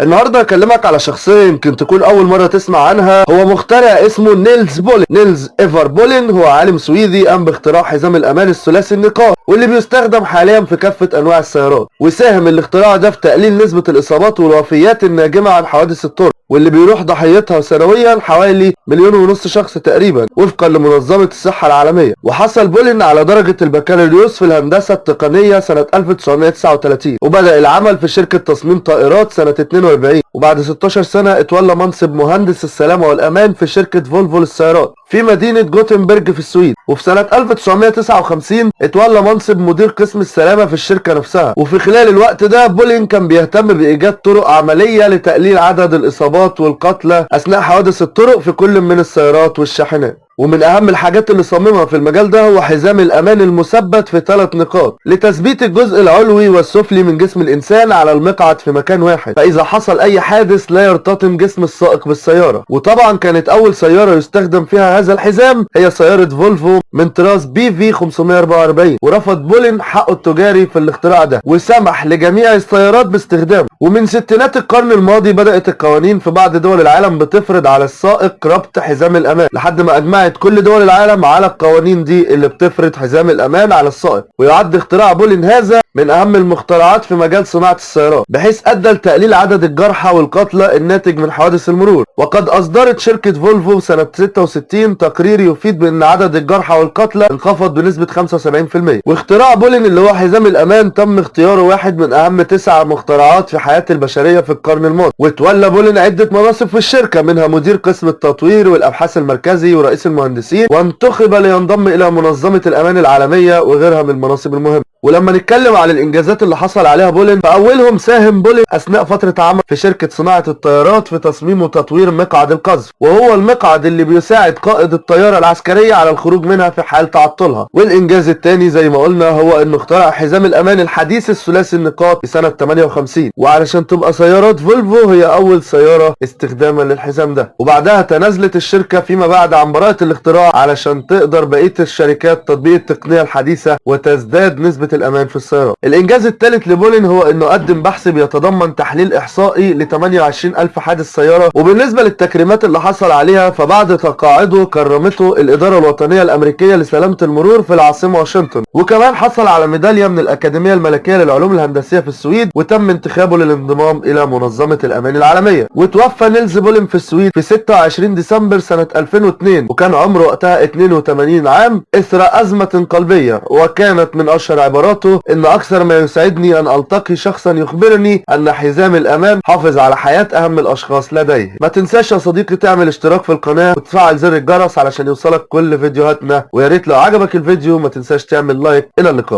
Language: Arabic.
النهارده هكلمك على شخصيه يمكن تكون أول مرة تسمع عنها. هو مخترع اسمه نيلز بولين. نيلز إيفر بولين هو عالم سويدي قام باختراع حزام الأمان الثلاثي النقاط واللي بيستخدم حاليا في كافة أنواع السيارات. وساهم الاختراع ده في تقليل نسبة الإصابات والوفيات الناجمة عن حوادث الطرق واللي بيروح ضحيتها سنويا حوالي مليون ونص شخص تقريبا وفقا لمنظمة الصحة العالمية. وحصل بولين على درجة البكالوريوس في الهندسة التقنية سنة 1939 وبدأ العمل في شركة تصميم طائرات سنة 42 وبعد 16 سنة اتولى منصب مهندس السلامة والأمان في شركة فولفو للسيارات في مدينة جوتنبرج في السويد وفي سنة 1959 اتولى منصب مدير قسم السلامة في الشركة نفسها. وفي خلال الوقت ده بولين كان بيهتم بإيجاد طرق عملية لتقليل عدد الإصابات والقتلى أثناء حوادث الطرق في كل من السيارات والشاحنات. ومن أهم الحاجات اللي صممها في المجال ده هو حزام الأمان المثبت في ثلاث نقاط لتثبيت الجزء العلوي والسفلي من جسم الإنسان على المقعد في مكان واحد. فإذا حصل أي حادث لا يرتطم جسم السائق بالسيارة. وطبعا كانت أول سيارة يستخدم فيها هذا الحزام هي سيارة فولفو من طراز PV 544 ورفض بولين حقه التجاري في الاختراع ده وسمح لجميع السيارات باستخدامه. ومن ستينات القرن الماضي بدأت القوانين في بعض دول العالم بتفرض على السائق ربط حزام الأمان. لحد ما اجمعت كل دول العالم على القوانين دي اللي بتفرض حزام الأمان على السائق ويعد اختراع بولين هذا من أهم المخترعات في مجال صناعة السيارات بحيث أدى لتقليل عدد الجرحى والقتلى الناتج من حوادث المرور. وقد أصدرت شركة فولفو سنة 66 تقرير يفيد بأن عدد الجرحى والقتلى انخفض بنسبة 75% واختراع بولين اللي هو حزام الأمان تم اختياره واحد من أهم تسع مخترعات في حياة البشرية في القرن الماضي. وتولى بولين عدة مناصب في الشركة منها مدير قسم التطوير والأبحاث المركزي ورئيس المهندسين وانتخب لينضم إلى منظمة الأمان العالمية وغيرها من المناصب المهمة. ولما نتكلم على الإنجازات اللي حصل عليها بولين فأولهم ساهم بولين أثناء فترة عمل في شركة صناعة الطيارات في تصميم وتطوير مقعد القذف. وهو المقعد اللي بيساعد قائد الطيارة العسكرية على الخروج منها في حال تعطلها. والإنجاز الثاني زي ما قلنا هو إنه اخترع حزام الأمان الحديث الثلاثي النقاط في سنة 58 وعلشان تبقى سيارات فولفو هي أول سيارة استخداما للحزام ده. وبعدها تنازلت الشركة فيما بعد عن براءه الاختراع علشان تقدر بقية الشركات تطبيق التقنية الحديثة وتزداد نسبة الأمان في السيارات الإنجاز الثالث لبولين هو إنه قدم بحث بيتضمن تحليل إحصائي ل 28000 حادث سيارة. وبالنسبة للتكريمات اللي حصل عليها فبعد تقاعده كرمته الإدارة الوطنية الأمريكية لسلامة المرور في العاصمة واشنطن. وكمان حصل على ميدالية من الأكاديمية الملكية للعلوم الهندسية في السويد وتم انتخابه للانضمام إلى منظمة الأمان العالمية. وتوفى نيلز بولين في السويد في 26 ديسمبر سنة 2002 وكان عمره وقتها 82 عام إثر أزمة قلبية وكانت من أشهر عباراته إن أكثر ما يسعدني أن ألتقي شخصا يخبرني أن حزام الامان حافظ على حياة أهم الأشخاص لديه. ما تنساش يا صديقي تعمل اشتراك في القناة وتفعل زر الجرس علشان يوصلك كل فيديوهاتنا. ويا ريت لو عجبك الفيديو ما تنساش تعمل like. إلى اللقاء.